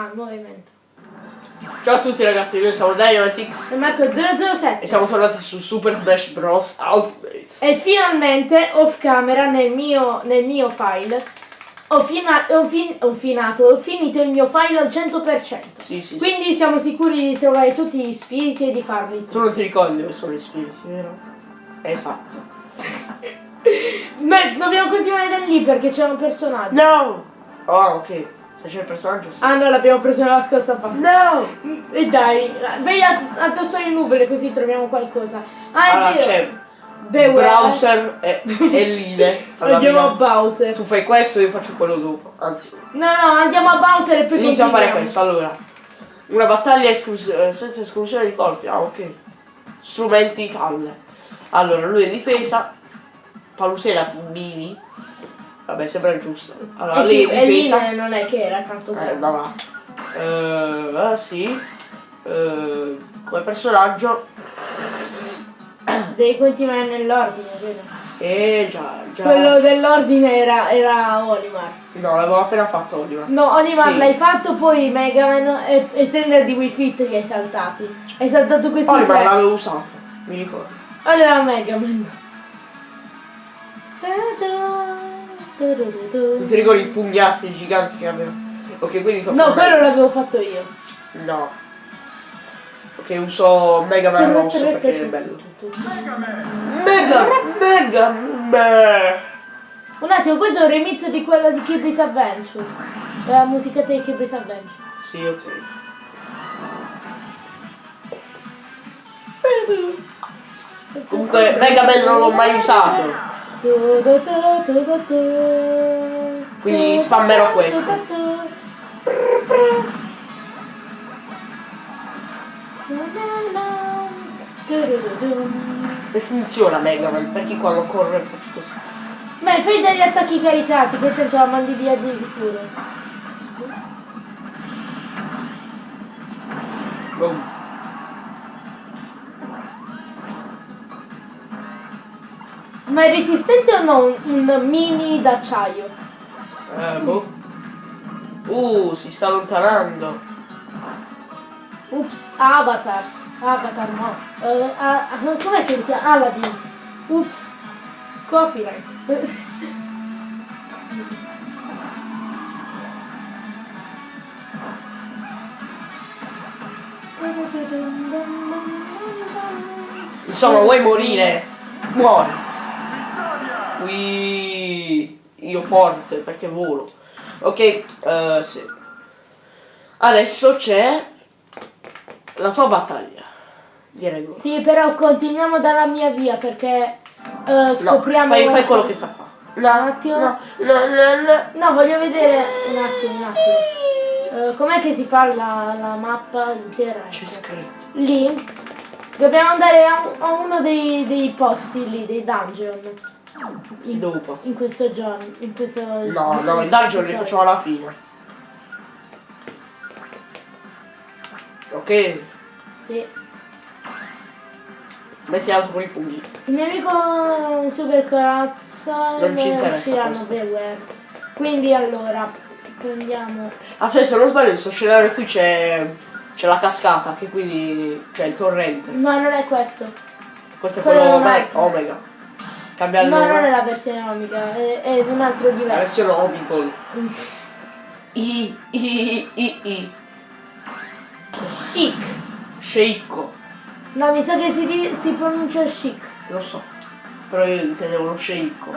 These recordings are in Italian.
Ah, nuovo evento. Ciao a tutti ragazzi, noi siamo Dynamitix E Marco 007. e siamo tornati su Super Smash Bros. Ultimate. E finalmente, off camera, nel mio, nel mio file, ho, fina- ho fin- ho finato, ho finito il mio file al 100%. Sì, sì, sì. Quindi siamo sicuri di trovare tutti gli spiriti e di farli. Tu non ti ricordi dove sono gli spiriti, vero? Esatto. Beh, dobbiamo continuare da lì perché c'è un personaggio. No! Oh, ok. Se c'è il personaggio sì. Ah no, l'abbiamo preso nella scorsa parte. No! E dai, vai a- addosso alle nuvole così troviamo qualcosa. Ah, è Allora vero. c'è Beware. Browser e, e Line. Allora, Andiamo a Bowser. Tu fai questo, io faccio quello dopo. Anzi, No, no, andiamo a Bowser e poi inizio a fare questo. Allora, una battaglia esclus- eh, senza esclusione di colpi. Ah, ok. Strumenti palle. Allora, lui è difesa. Palusera mini. Vabbè, sembra giusto. Allora, Eh lei sì, lì non è che era tanto Eh, bravo. va va. Eh, ah, sì. Eh, come personaggio. Devi continuare nell'ordine, vero? Eh, già, già. Quello dell'ordine era, era Olimar. No, l'avevo appena fatto Oliver. No, Olimar Sì. l'hai fatto, poi Mega Man e, e Trainer di Wii Fit li hai saltati. Hai saltato questi Oliver tre. l'avevo usato, mi ricordo. Allora Mega Man. Non ti ricordi i pugnazzi giganti che avevo? Ok, quindi tocca a No, quello l'avevo fatto io. No. Ok, uso Mega Man rosso perché è bello. Mega! Mega! Beh. Un attimo, questo è un remix di quella di Kirby's Adventure. La musica di Kirby's Adventure. Sì, ok. Comunque Mega Man non l'ho mai usato. Quindi spammerò questo. E funziona Mega Man, perché quando corre faccio così. Beh, fai degli attacchi caricati, che tanto la mandi via di sicuro. Boom. Ma è resistente o no un, mini d'acciaio? Eh, boh. Uh, si sta allontanando. Ups, Avatar. Avatar no. Eh, ah, ah, com'è che si chiama? Aladdin. Ups. Copyright. Insomma, vuoi morire? Muori. Ui, io forte perché volo. Ok, eh, sì. Adesso c'è la tua battaglia. Direi. Sì, però continuiamo dalla mia via perché No, scopriamo... fai, fai qualcosa. quello che sta qua. Un attimo. No, no, no, no. No, voglio vedere un attimo, un attimo. Eh, com'è che si fa la, la mappa intera? C'è scritto. Lì dobbiamo andare a, a uno dei, dei posti lì, dei dungeon. In, Dopo. in questo giorno. In questo. No, no, il dungeon li facciamo alla fine. Ok, Sì. metti altro con i pugni. Il mio amico Super Corazza Non ci interessa. Quindi allora prendiamo. Aspetta, se non sbaglio, in questo scenario qui c'è. c'è la cascata, che quindi. c'è il torrente. No, non è questo. Questo è Quello quello Omega. Cambia il No, nome. non è la versione Omega, è, è un altro La diverso. versione Omicol. I, I, I, I. Chic. Sceicco. No, mi sa che si, si pronuncia chic. Lo so. Però io intendevo lo sceicco.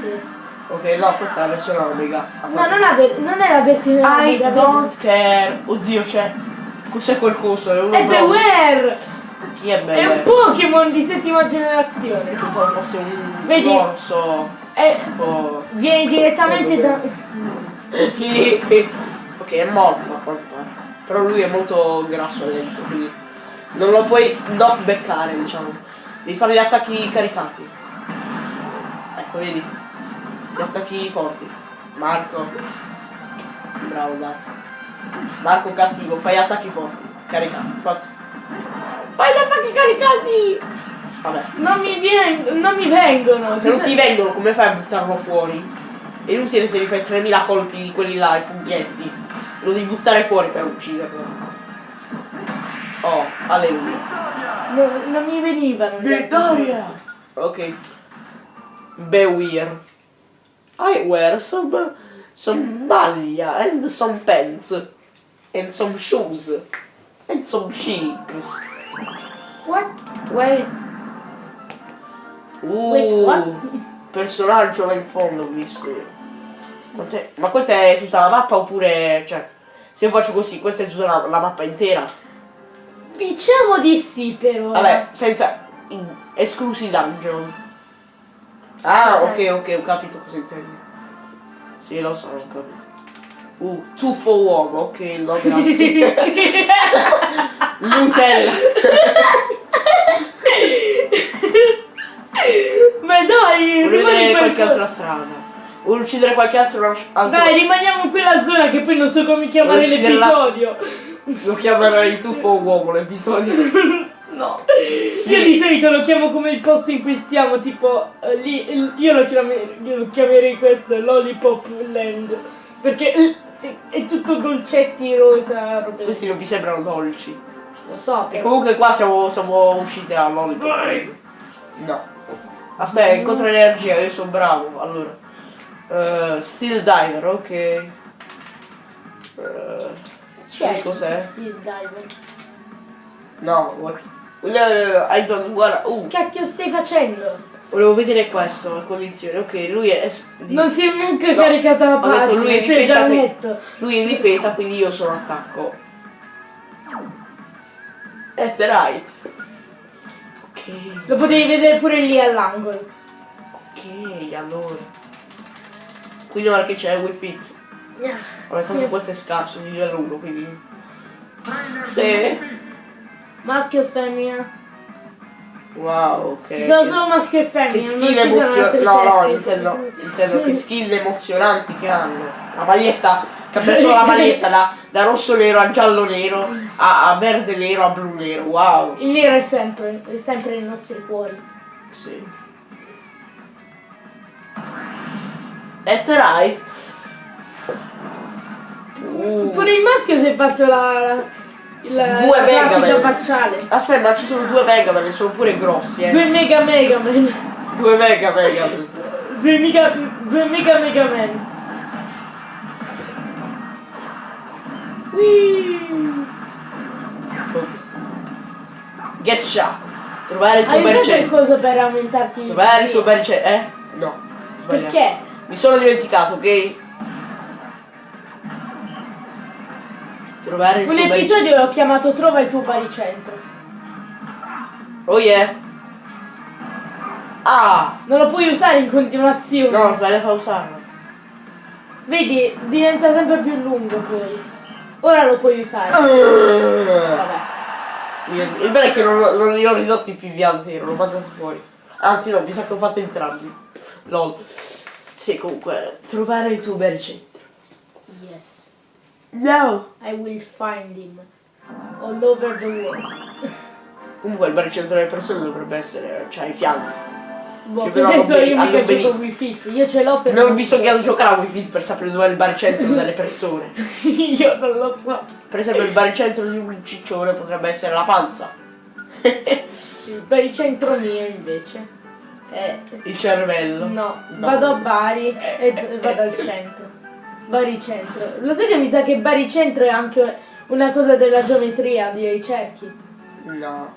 Sì. Ok, no, questa è la versione Omega. No, non, non è la versione I Omega. don't care. Oddio, c'è. Cos'è quel coso? È. Beware! Chi è È bello? un Pokémon di settima generazione. Pensavo fosse un Vedi? orso. È- Tipo. viene direttamente da... ok, è morto a quanto pare. Però lui è molto grasso dentro, quindi. Non lo puoi knock beccare, diciamo. Devi fare gli attacchi caricati. Ecco, vedi? Gli attacchi forti. Marco. Bravo Marco. Marco cattivo, fai attacchi forti. Caricati, forti. Fai gli attacchi caricati! Vabbè. Non mi, vien- non mi vengono. Se non ti vengono, come fai a buttarlo fuori? È inutile se mi fai 3000 colpi di quelli là, i pugnetti. Lo devi buttare fuori per ucciderlo. Oh, alleluia. No, non mi venivano. altri. Ok. Beware. I wear some some maglia and some pants and some shoes and some cheeks. What? Wait. Uh, Wait, what? personaggio là in fondo ho visto io. Ma, questa è tutta la mappa oppure. cioè. Se io faccio così, questa è tutta la, la mappa intera. Diciamo di sì però. Vabbè, senza. in- esclusi dungeon. Ah, ok, ok, ho capito cosa intendi. Sì, lo so, ho capito. Uh, tuffo uomo, ok, no, grazie. Nutella. Ma dai, per qualche altra strada. Vuoi uccidere qualche altro altro? Dai, rimaniamo in quella zona che poi non so come chiamare l'episodio. Lo chiamerai tuffo uomo l'episodio. No. Sì. Io di solito lo chiamo come il posto in cui stiamo, tipo eh, lì, io lo, chiamerei, io lo chiamerei questo Lollipop Land. Perché è tutto dolcetti, rosa, robe. Questi non mi sembrano dolci. Lo so, E però. comunque qua siamo, siamo usciti a Lollipop. No. Aspetta, incontro energia, io sono bravo. Allora. Eh, Steel Diver, ok. Eh, C'è cos'è? Sì, diver. No, what? I don't wanna. Uh, Cacchio stai facendo? Volevo vedere questo, le condizioni. Ok, lui è. es- di- Non si è neanche No, caricata la ho detto lui è difesa già qui. letto. Lui è in difesa, quindi io sono attacco. That's right. Ok, Lo potevi vedere pure lì all'angolo. ok, allora. Quindi ora che c'è Wii Fit. Vabbè, tanto Sì. questo è scarso, di livello 1, quindi. Sì. Maschio e femmina. Wow, ok. Ci sono solo maschio e femmina, Che skill emozionanti. No, no, intendo, intendo che skill emozionanti che hanno. La maglietta, che ha preso la maglietta da, da rosso nero a giallo nero, a, a verde nero a blu nero. Wow. Il nero è sempre, è sempre nei nostri cuori. Sì. That's right. Uh. Pure il maschio si è fatto la, la Due mega facciale. Aspetta, ma ci sono due Mega Man, sono pure grossi, eh. Due mega mega man. Due Mega Mega Man. Due mega, due mega mega man. Get shot. Trovare il tuo Hai il baricentro. coso per aumentarti Trovare il tuo baricentro. Eh? No. Sbagliato. Perché? Mi sono dimenticato, ok? Trovare Un episodio l'ho chiamato Trova il tuo baricentro. Oh yeah. Ah! Non lo puoi usare in continuazione. No, sbagliato a usarlo. Vedi, diventa sempre più lungo poi. Ora lo puoi usare. Vabbè. Il bello è che non, non li ho ridotti più via zero, l'ho mandato fuori. Anzi no, mi sa che ho fatto entrambi. Lol. Sì, comunque, trovare il tuo baricentro. Yes. No! I will find him. All over the world. Comunque il baricentro delle persone dovrebbe essere, cioè, ai fianchi. Boh, Che per però hanno io mica gioco Wii Fit. Io ce l'ho per Non bisogna giocare a Wii Fit per sapere dove è il baricentro delle persone. io non lo so. Per esempio il baricentro di un ciccione potrebbe essere la panza. Il baricentro mio invece. È... il cervello. No, No. vado a Bari Eh, e eh, vado eh, al centro. Baricentro. Lo sai che mi sa che baricentro è anche una cosa della geometria dei cerchi? No.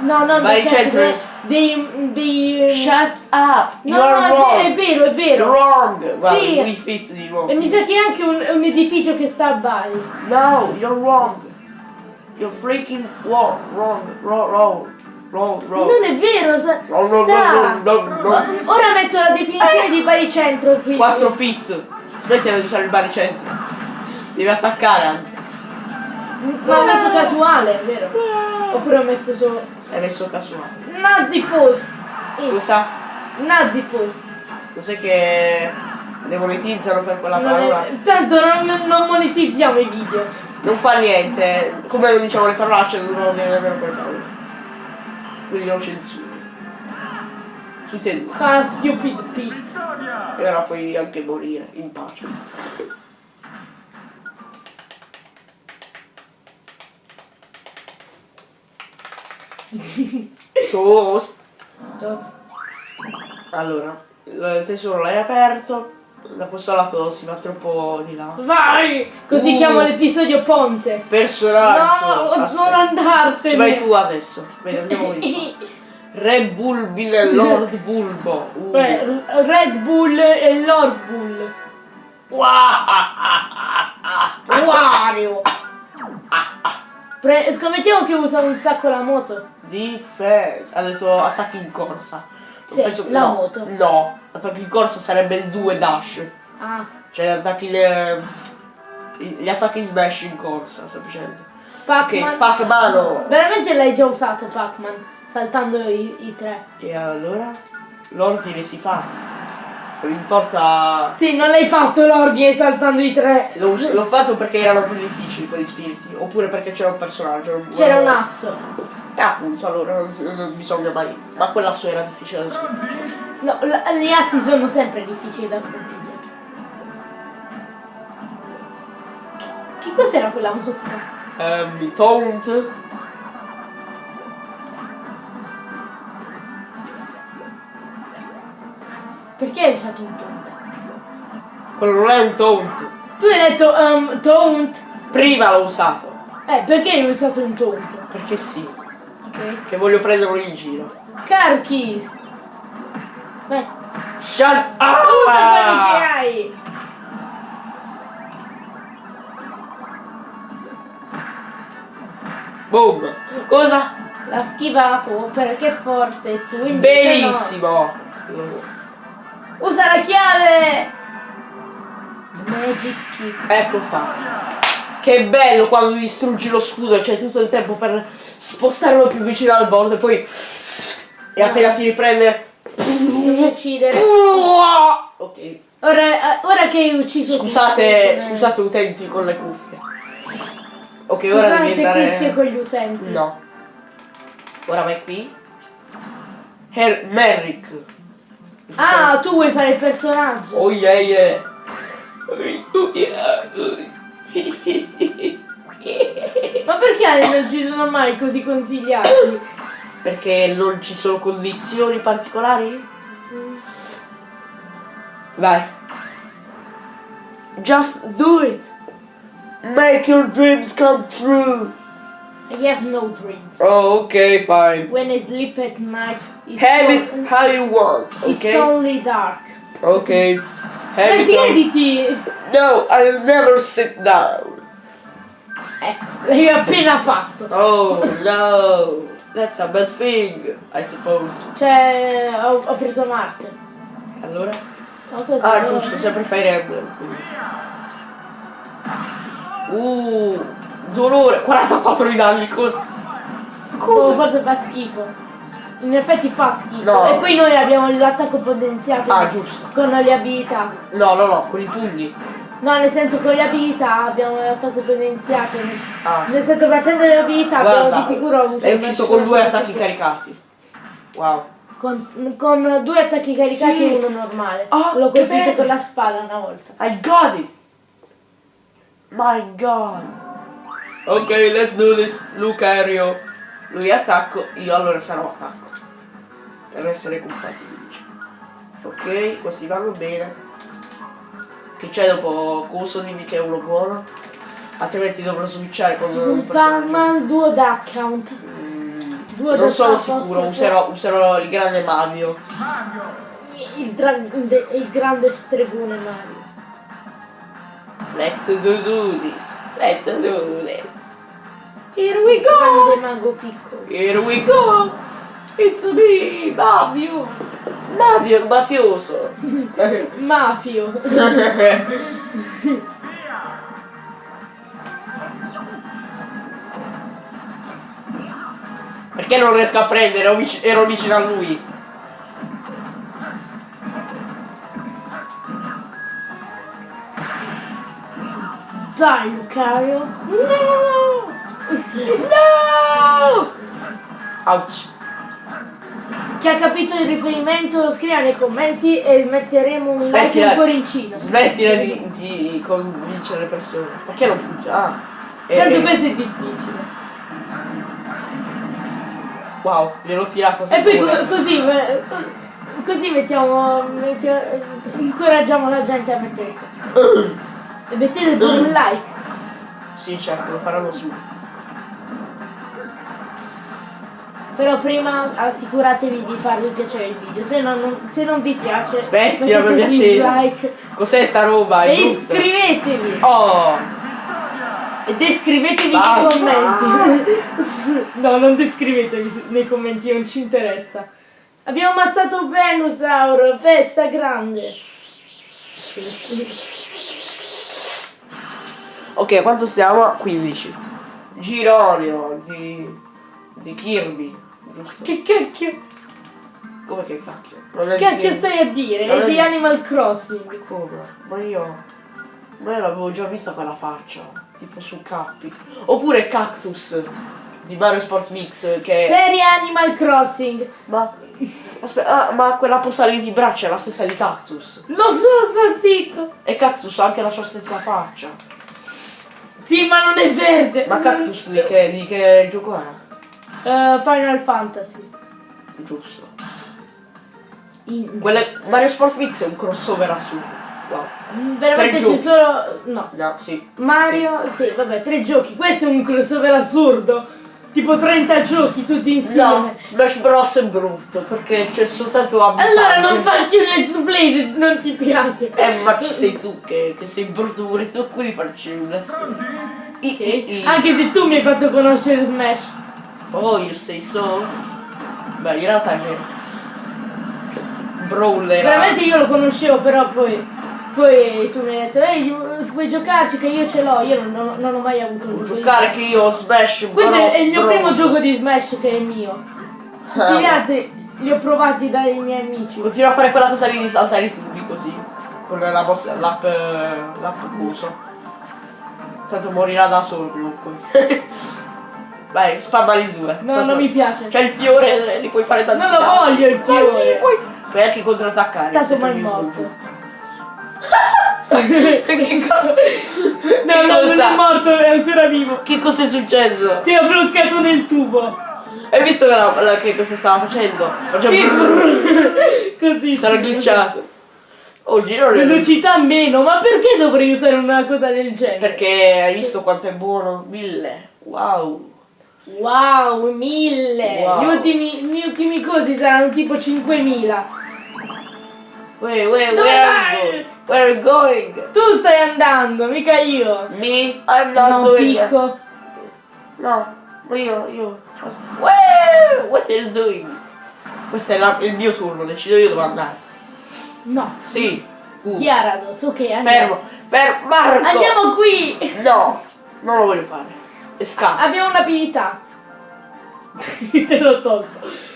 No, no, dei Baricentro è- dei... dei... Shut up! No, You're no, wrong! è, è vero, è vero. wrong! Guarda, Sì. Wii Fit di nuovo. E mi sa che è anche un, un edificio che sta a Bari. No, you're wrong. You're freaking wrong, wrong, wrong, wrong, wrong, wrong. Non è vero, sta. no, no, no, no. Ora metto la definizione di baricentro qui. 4 pit. Smettila di usare il baricentro. Devi attaccare anche. Ma ho messo casuale, è vero? Oppure ho messo solo... Hai messo casuale. Nazi post! Cosa? Nazi post! Cos'è che ne monetizzano per quella Non è- parola? Tanto non, non monetizziamo i video. Non fa niente. Come non diciamo le parolacce non devono dire nemmeno quelle parole. Quindi non censuro si sente ah stupid pit e ora puoi anche morire in pace Sos Sos Allora Il tesoro l'hai aperto da questo lato si va troppo di là. Vai! Così uh, chiamo l'episodio Ponte. Personaggio. No, Aspetta. non andartene. Ci vai tu adesso. Vedi, andiamo lì qua. Re Bulbil e Lord Bulbo. Uh. Beh, Red Bull e Lord Bull. Wario. Pre- scommettiamo che usa un sacco la moto. Difesa. Adesso attacchi in corsa. Sì, Penso- la no, moto. No, attacchi in corsa sarebbe il 2 dash. Ah, Cioè attacchi le. Gli attacchi smash in corsa, semplicemente. Pac-Man. Ok, Pac-Mano. Veramente l'hai già usato Pac-Man, saltando i, i tre. E allora? L'ordine si fa. Non importa. Sì, non l'hai fatto l'ordine saltando i tre. L'ho, fatto perché erano più difficili quegli spiriti. Oppure perché c'era un personaggio. C'era un asso. E appunto, allora non, bisogna mai. Ma quell'asso era difficile da sconfiggere. No, gli assi sono sempre difficili da sconfiggere. Che cos'era quella mossa? Ehm, Taunt. Perché hai usato un taunt? Quello non è un taunt. Tu hai detto um, taunt. Prima l'ho usato. Eh, perché hai usato un taunt? Perché sì. Ok. Che voglio prenderlo in giro. Carchis. Beh, Shut usa quelli che up! hai. Boom! Cosa? L'ha schivato perché è forte tu invece Benissimo! no. Usa la chiave! Magic kick. Ecco fatto. Che bello quando distruggi lo scudo, c'è tutto il tempo per spostarlo più vicino al bordo e poi. E appena si riprende. Non mi uccidere. Ok. Ora, eh, ora che hai ucciso Scusate, scusate utenti con le cuffie. Ok, Scusate ora devi andare. cuffie con gli utenti. No. Ora vai qui. Her Merrick. Ah, tu vuoi fare il personaggio? Oh yeah yeah. Oh yeah. Ma perché non ci sono mai così consigliati? Perché non ci sono condizioni particolari? Vai. Just do it. Make your dreams come true. I have no dreams. Oh, okay, fine. When I sleep at night, it's, Have on- it how you want, it's okay? only dark. Okay. Have siediti! No, I'll never sit down. Ecco, l'hai appena fatto. Oh no. That's a bad thing, I suppose. Cioè, ho, ho preso Marte. Allora? Ah, giusto, sempre Fire Emblem. Uh, dolore, 44 di danni, cosa? Oh, forse fa schifo. In effetti fa schifo. No. E poi noi abbiamo l'attacco potenziato Ah, giusto. con le abilità. No, no, no, con i pugni. No, nel senso con le abilità abbiamo l'attacco potenziato. Ah, Nel senso facendo le abilità abbiamo di sicuro avuto una ucciso con due attacchi più- caricati. Wow. Con, con due attacchi caricati Sì. e uno normale. Oh, L'ho colpito con la spada una volta. I got it! My god! Ok, let's do this, Lucario. Lui attacco, io allora sarò attacco. Per essere compatibili. Ok, questi vanno bene. Che c'è dopo Coso dimmi che è uno buono? Altrimenti dovrò switchare con un. Batman duo da account. Mm, Due non sono sicuro, userò, userò il grande Mario. Il, grande, il grande stregone Mario. Let's do, do this. Let's do this. Here we go! mago piccolo. Here we go! It's me, Mario! Mario il mafioso! Mafio. Perché non riesco a prendere? Ero vic- ero vicino a lui. Dai Lucario. No! No! Ouch. Chi ha capito il riferimento scriva nei commenti e metteremo un like e Smettila- un cuoricino. Smettila di, di convincere le persone. Perché non funziona? Ah, eh, Tanto eh, questo è difficile. Wow, gliel'ho tirata E poi co- così, così mettiamo, mettiamo- incoraggiamo la gente a mettere e mettete pure un like. Sì, certo, lo faranno subito. Però prima assicuratevi di farvi piacere il video, se, no non, se non vi piace Aspetti, non dislike Cos'è sta roba? E brutta. iscrivetevi Oh! e descrivetevi Basta. nei commenti. no, non descrivetevi nei commenti, non ci interessa. Abbiamo ammazzato Venusaur, festa grande. Ok, quanto stiamo? 15. Gironio di, di Kirby. Giusto? Che cacchio, Come che cacchio? Che cacchio stai a dire? Non È di Animal Crossing. Come? Ma io. Ma io l'avevo già vista quella faccia. Tipo su Cappi. Oppure Cactus di Mario Sport Mix che. Serie Animal Crossing. Ma. Aspetta, ah, ma quella posa lì di braccia è la stessa di Cactus. Lo so, sta zitto. E Cactus ha anche la sua stessa faccia. Sì, ma non è verde. Ma Cactus di che, di che gioco è? Eh, Final Fantasy. Giusto. In- Quelle- Mario Sport Mix è un crossover assurdo. Wow. Veramente Tre c'è solo. No. No, sì. Mario, sì. vabbè, tre giochi. Questo è un crossover assurdo. Tipo 30 giochi tutti insieme. No, Smash Bros è brutto perché c'è soltanto abitanti. Allora non faccio il let's play se non ti piace. Eh, ma ci sei tu che, che sei brutto pure tu, quindi facci un let's play. I, Ok? i, i. Anche se tu mi hai fatto conoscere Smash. Oh, you say so? Beh, in realtà è vero. Brawl era... Veramente io lo conoscevo, però poi. Poi tu mi hai detto, ehi, vuoi giocarci che io ce l'ho. Io non, non- non ho mai avuto un gioco Giocare che io ho Smash Questo Bros. è il mio Brawl. primo gioco di Smash che è mio. Tutti gli altri li ho provati dai miei amici. Continua a fare quella cosa lì di saltare i tubi così. Con la boss, l'app, l'app. Tanto morirà da solo prima o poi. Vai, spammali due. No, non mi piace. C'è il fiore, li puoi fare tanti Non lo voglio il fiore. sì, puoi, puoi anche contrattaccare. Tanto mai morto. che cosa? No, che no, non cosa? è morto, è ancora vivo. Che cosa è successo? Si è bloccato nel tubo. Hai visto la- la- che cosa stava facendo? Faceva Sì, brrr. così. Sarà glitchato. Oh, girone. Velocità meno, ma perché dovrei usare una cosa del genere? Perché hai visto quanto è buono? Mille. Wow. Wow, mille! Wow. Gli, ultimi, gli ultimi cosi saranno tipo 5000. Wait, wait, Dove where are you going? Where are you going? Tu stai andando, mica io. Me? I'm not No, going. picco. No, ma io, io. Where? What are you doing? Questo è la- il mio turno, decido io dove andare. No. Sì. Uh, Chiarados, ok, andiamo. fermo, fermo, Marco! Andiamo qui! No, non lo voglio fare. È scarso. Abbiamo un'abilità. Te l'ho tolto.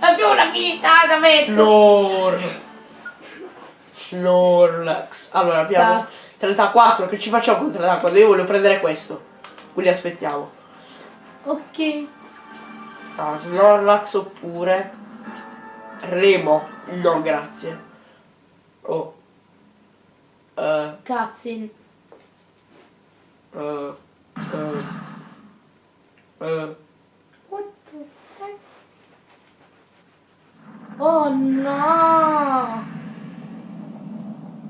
Abbiamo un'abilità da mettere. Snor. Snorlax. Allora abbiamo Sas. 34, che ci facciamo con 34? Io voglio prendere questo. Quindi aspettiamo. Ok. Ah, Snorlax oppure Remo. No, grazie. Oh. Eh, Cazzin. Eh, eh, eh. What the heck? Oh no!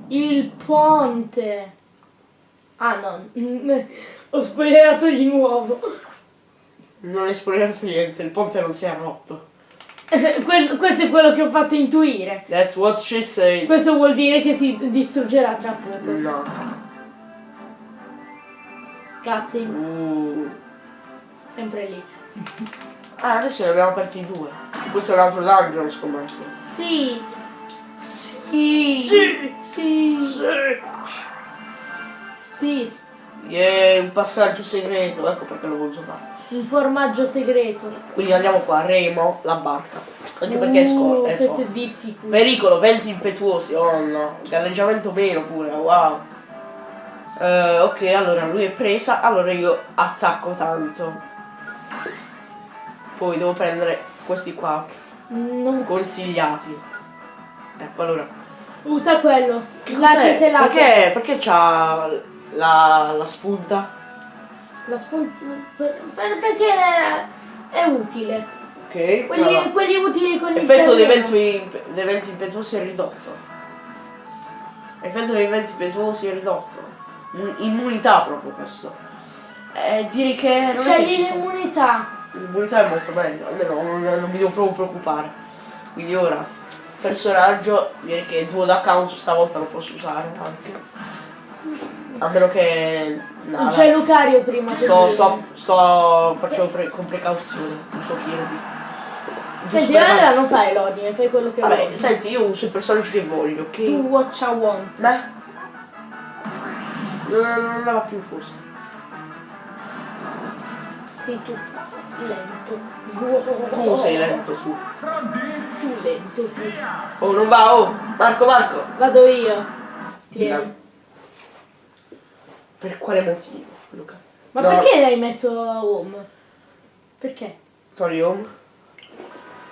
Il ponte! Ah no, ho spoilerato di nuovo. Non hai spoilerato niente, il ponte non si è rotto. Questo è quello che ho fatto intuire. That's what she said. Questo vuol dire che si distruggerà tra poco. No. Cazzi, Uh. sempre lì. Ah, adesso ne abbiamo aperti due. Questo è un altro dungeon, scommetto. Sì, Sì. sì, sì, Yeah, un passaggio segreto, ecco perché l'ho voluto fare. un formaggio segreto. Quindi andiamo qua, Remo, la barca. Anche perché è Uh, scorta. È difficile. Pericolo, venti impetuosi, oh no. Galleggiamento meno pure, wow. Eh, ok, allora lui è presa, allora io attacco tanto. Poi devo prendere questi qua, Non consigliati. Ecco, allora. usa quello. Che La cos'è? che se la Perché, perché c'ha la, la spunta? La spunta. per- per- perché è utile. Ok. Quelli, allora. quelli utili con il L'effetto dei venti, impetuosi è ridotto. L'effetto dei venti impetuosi è ridotto. Immu- Immunità proprio questo. Eh, direi che non è che Scegli ci sono- l'immunità. L'immunità è molto meglio, almeno non, non mi devo proprio preoccupare. Quindi ora, personaggio, direi che il duo d'account stavolta lo posso usare anche. A meno che... no, Non dai. c'è Lucario prima che Sto, sto, sto, faccio pre- con precauzione, uso Kirby. Giusto Senti, allora non fai l'ordine, fai quello che Vabbè, vuoi. senti, io uso i personaggi che voglio, ok? Tu watch I want. Beh. Non, non va più cosa. Sei tu lento. Tu sei lento tu. Tu lento tu. Oh, non va, oh! Marco, Marco! Vado io. Tieni. Per quale motivo, Luca? Ma No, perché l'hai messo home? Perché? Togli home?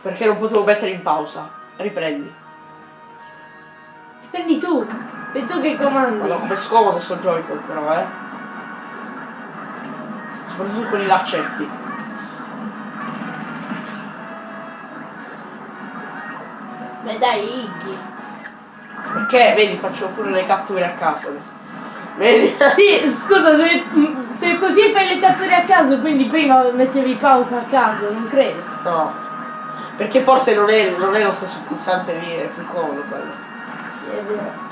Perché non potevo mettere in pausa. Riprendi. Prendi tu. Sei tu che comandi. Guarda come scomodo sto Joy-Con però, eh. Soprattutto con i laccetti. Ma dai, Iggy. Perché, vedi, faccio pure le catture a caso adesso. Vedi? Sì, scusa, se, se così fai le catture a caso, quindi prima mettevi pausa a caso, non credo. No. Perché forse non è, non è lo stesso pulsante lì, è più comodo quello. Sì, è vero.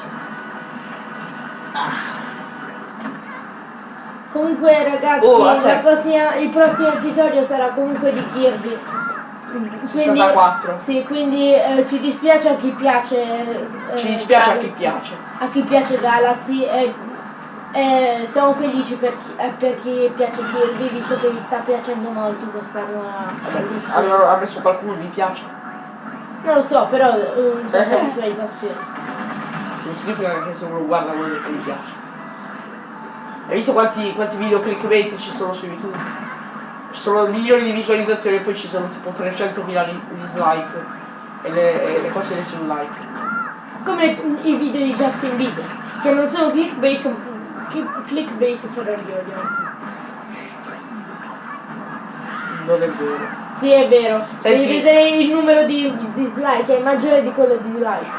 Comunque ragazzi, Oh, prossima- il prossimo episodio sarà comunque di Kirby. Quindi- 64. sì, quindi eh, ci dispiace a chi piace. eh, Ci dispiace a chi Galaxy. piace. A chi piace Galaxy e, e siamo felici per chi, eh, per chi piace Kirby, visto che vi sta piacendo molto questa nuova. Allora, ha messo qualcuno mi piace. Non lo so, però un po' di visualizzazioni. Non significa che se uno guarda dire che mi piace. Hai visto quanti, quanti video clickbait ci sono su YouTube? Ci sono milioni di visualizzazioni e poi ci sono tipo 300.000 li- dislike. E le, e le cose le sul like. Come i video di Justin Bieber, che non sono clickbait, click- clickbait però li odio. Non è vero. Sì, è vero. Senti- Devi vedere il numero di dislike, è maggiore di quello di like.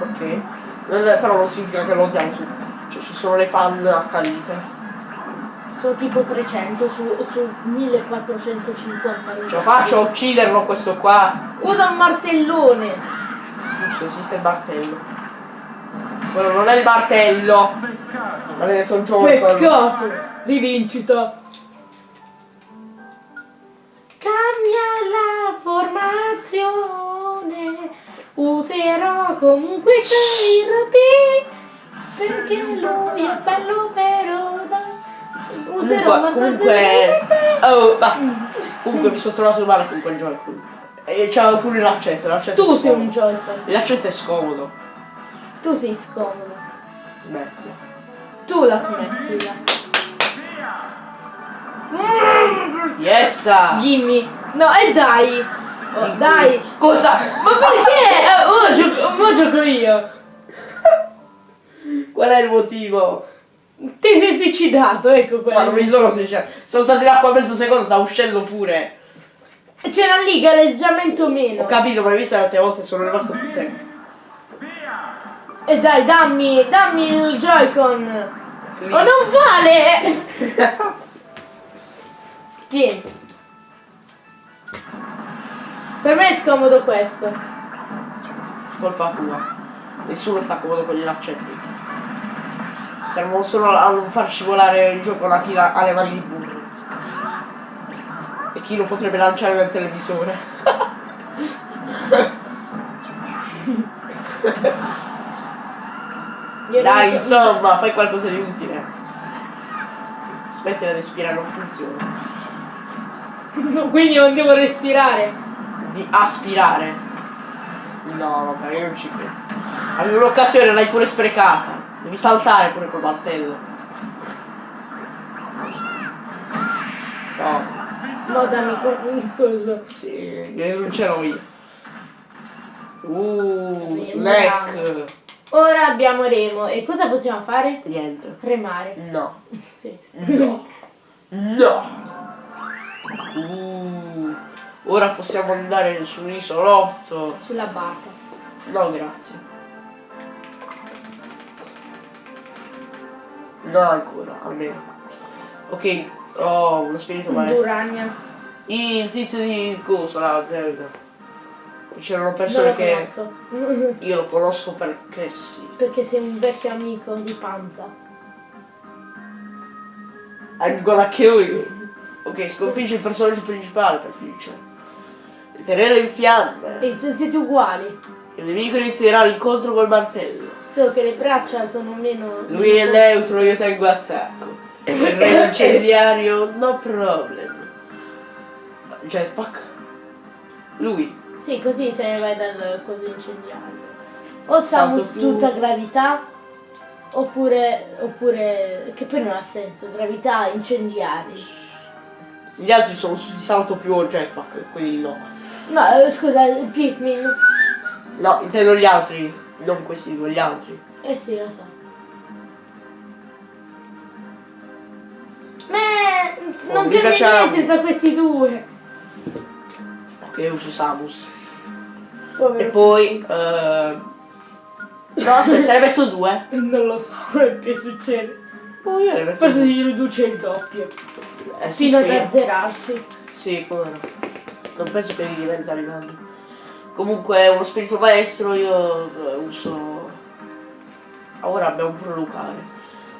Ok. Però non significa che lo odiamo tutti. Cioè ci sono le fan accanite. Sono tipo 300 su, su 1450. Ce la faccio a ucciderlo questo qua. Usa un martellone. Giusto, esiste il martello. Quello non è il martello. Avete sono gioco. Peccato. Rivincita. Cambia la formazione. Userò comunque Kirby. Perché lui è bello vero. da- Userò Comunque, comunque oh, basta. Comunque mi sono trovato male con quel gioco. E c'aveva pure l'accetto, l'accetto Tu sei un. Joy-Con. L'accetto è scomodo. Tu sei scomodo. Smetti. Tu la smettila. Yesa! Gimme. No, e dai. Oh, dai. Cosa? Ma perché? Eh, ora gioco, ora gioco io. Qual è il motivo? Ti sei suicidato, ecco Ma non quello. mi sono sincero. Sono stato in acqua mezzo secondo, sta uscendo pure. C'era lì galleggiamento meno. Ho capito, ma hai visto le altre volte sono rimasto più tempo. E dai, dammi, dammi il Joy-Con. Oh, non vale! Tieni. Per me è scomodo questo. Colpa tua. Nessuno sta comodo con gli laccetti. Servono solo a non far scivolare il gioco a chi la- ha le mani di burro. E chi lo potrebbe lanciare nel televisore. Dai, insomma, fai qualcosa di utile. Smettila di respirare, non funziona. No, quindi non devo respirare. Di aspirare. No, vabbè, io non ci credo. Avevi un'occasione, l'hai pure sprecata. Devi saltare pure col martello. No, No, dammi quel coso. sì, non ce l'ho io. Uh, snack. Ora abbiamo Remo. E cosa possiamo fare? Niente. Remare. No. Sì. No. No. Uh, ora possiamo andare sull'isolotto. Sulla barca. No, grazie. No, ancora, almeno. Ok, ho uno spirito maestro. Urania. Il tizio di coso, la Zelda. C'erano persone Non lo che conosco. io lo conosco perché sì. Perché sei un vecchio amico di panza. I'm gonna kill you. Ok, sconfigge il personaggio principale per vincere. Il terreno in fiamme. E te- siete uguali. Il nemico inizierà l'incontro col martello. Solo che le braccia sono meno. Lui è neutro, io tengo attacco. Terreno incendiario, no problem. Jetpack. Lui. Sì, così te ne vai dal coso incendiario. O Samus più- tutta gravità, oppure, oppure. che poi non ha senso, gravità incendiari. Gli altri sono tutti salto più o jetpack, quindi no. No, eh, scusa, il Pikmin. No, intendo gli altri, non questi, dico gli altri. Eh sì, lo so. Beh, non mi cambia piaceva- niente tra questi due. Che uso Samus. E Povero. poi... eh, No, aspetta, se ne metto due. Non lo so che succede. Poi io ne metto Forse si riduce il doppio. Eh, Fino ad azzerarsi. Sì, come no. Non penso che mi diventare grande. Comunque uno spirito maestro io eh, uso. Ora abbiamo pure Lucare.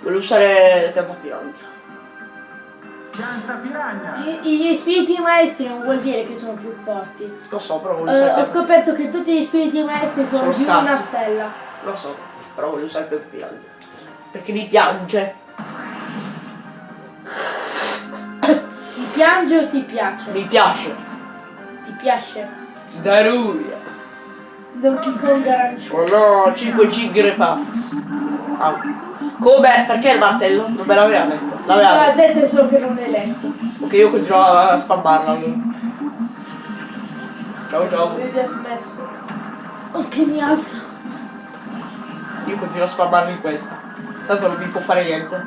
Voglio usare. Pianta piranha! I- Gli spiriti maestri non vuol dire che sono più forti. Lo so, però voglio Eh, usare ho pianta scoperto che tutti gli spiriti maestri sono, Sono più una stella. Lo so, però voglio usare pianta pianta. Perché mi piange. Ti piange o ti piace? Mi piace. Ti piace? Daruria. Donkey Kong arancione. Oh no, 5 Gigre Puffs. Au. Come? Perché il martello? Non me l'aveva detto. L'aveva L'ha detto. detto solo che non è letto. Ok, io continuo a spammarla allora. Ciao ciao. Vedi ha smesso. Oh che mi alza. Io continuo a spammarmi questa. Tanto non mi può fare niente.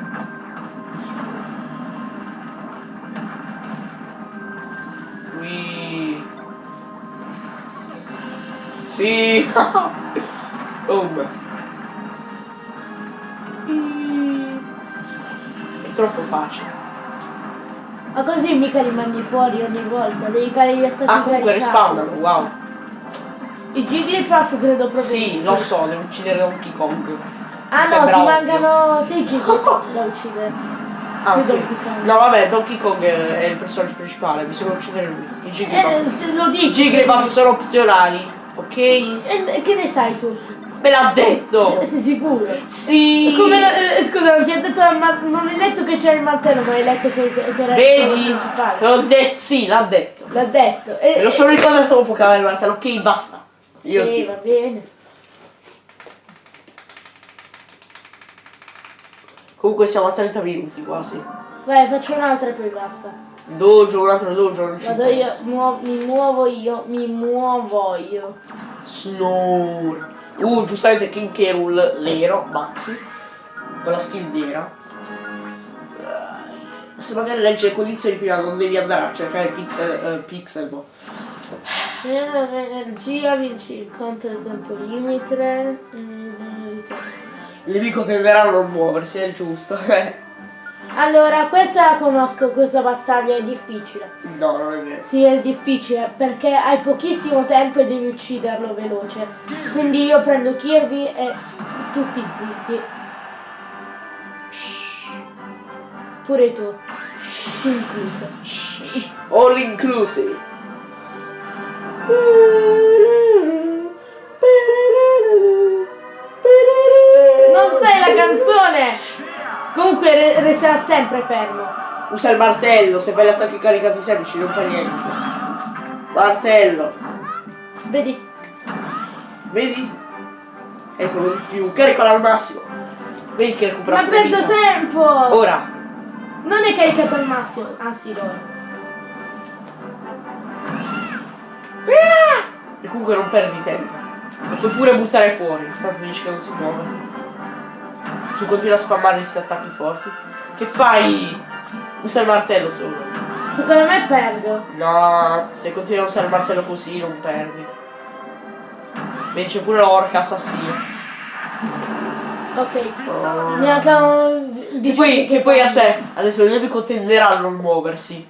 Sì. oh, beh. È troppo facile. Ma così mica li mandi fuori ogni volta, devi fare gli attacchi Ah, comunque respawnano, wow. I Jigglypuff credo proprio Sì, lo so, devo uccidere Donkey Kong. Ah no, Sembra ti ovvio. mancano 6 Jigglypuff da uccidere. Ah, Io ok. Donkey Kong. No, vabbè, Donkey Kong è il personaggio principale, bisogna uccidere lui. I Jigglypuff. Eh, lo dici. I Jigglypuff sono opzionali, ok? E che ne sai tu? Me l'ha detto! Sei sicuro? Sì! Come eh, scusa, non ti ha detto il non hai letto che c'è il martello, ma hai letto che, che era il Vedi? Te l'ho detto, sì, l'ha detto. L'ha detto. E, Me lo sono ricordato dopo che aveva il martello, ok, basta. Io Sì, va bene. Comunque siamo a 30 minuti quasi. Vai, faccio un'altra e poi basta. Dojo, un altro dojo, non ci Vado io, muo- mi muovo io, mi muovo io. Snore. Uh, giustamente King K. Rool, l'ero, Maxi. Con la skill vera. Eh, Se magari legge le condizioni prima non devi andare a cercare pixel, eh, pixel boh. Energia, vinci il conto del tempo limite. Il nemico tenderà a non muoversi, è giusto. Allora, questa la conosco, questa battaglia è difficile. no, non è vero. Sì, è difficile perché hai pochissimo tempo e devi ucciderlo veloce. Quindi io prendo Kirby e tutti zitti. Pure tu. Tu incluso. All inclusive. Non sai la canzone! Comunque re- resterà sempre fermo. Usa il martello, se fai gli attacchi caricati semplici non fa niente. Martello, Vedi? vedi? Eccolo di più, caricalo al massimo. Vedi che recupera Ma perdo vita. tempo! Ora, Non è caricato al massimo. Ah sì, lo e comunque non perdi tempo. Puoi pure buttare fuori, tanto dici che non si muove. Tu continui a spammare questi attacchi forti. Che fai? Usa il martello solo. Secondo me perdo. No, se continui a usare il martello così non perdi. Vince pure l'orca assassino. Ok. Oh. Mi mancano Che 18 poi, che poi aspetta, ha detto il nemico tenderà a non muoversi.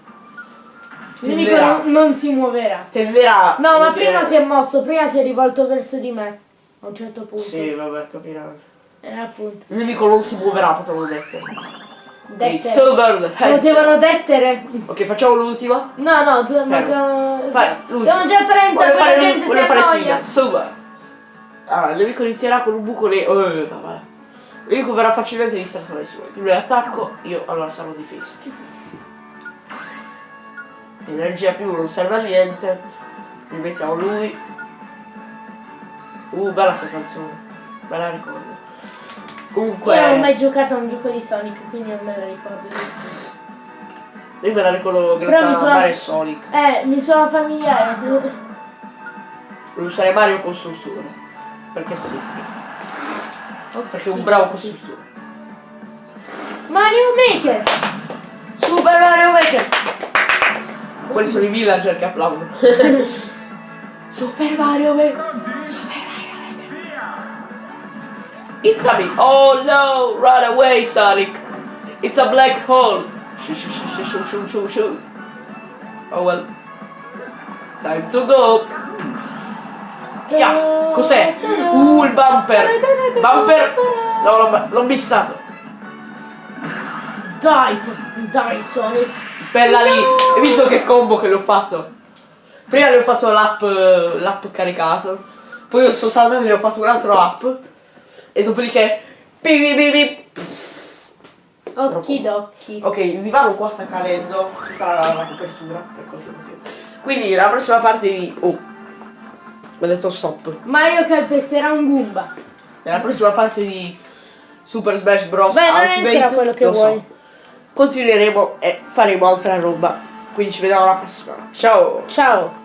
Il nemico non, non si muoverà. Tenderà. No, ma prima si è mosso, prima si è rivolto verso di me. A un certo punto. Sì, vabbè, capirai. Eh, appunto. Il nemico non si muoverà, potevano dettere. Dettere. Potevano dettere. Ok, facciamo l'ultima. No, no, tu mancano. Fai l'ultima. Siamo già a 30, Voglio fare, gente si voglio fare annoia. Silver. Allora, il nemico inizierà con un buco nero. Eh, vabbè. Il nemico verrà facilmente distratto dai suoi. Ti attacco, io allora sarò difeso. Energia più non serve a niente. Rimettiamo lui. Uh, bella sta canzone. Me la ricordo. Comunque. Io non ho mai giocato a un gioco di Sonic, quindi non me la ricordo. Io me la ricordo grazie a suona- Mario Sonic. Eh, mi suona familiare. Devo usare Mario costruttore. Perché sì. Perché è un bravo costruttore. Mario Maker! Super Mario Maker! Quelli sono i villager che applaudono. Super Mario Maker! It's a me! Oh no! Run away, Sonic! It's a black hole! Shoo, shoo, shoo, shoo, shoo, shoo, shoo. Oh well. Time to go! Yeah, cos'è? Uh, il bumper! Bumper! No, l'ho, l'ho missato! Dai, dai Sonic! Bella lì! Hai visto che combo che le ho fatto? Prima le ho fatto l'app, l'app caricato, poi sono saltato e ne ho fatto un altro app, e dopodiché... Occhi d'occhi. Ok, il divano qua sta cadendo, tutta la, la copertura. Quindi la prossima parte di... Oh, mi ha detto stop. Mario calpesterà un Goomba. Nella prossima parte di Super Smash Bros. Beh, non Ultimate, ancora quello che lo so, vuoi. continueremo e faremo altra roba. Quindi ci vediamo alla prossima. Ciao! Ciao!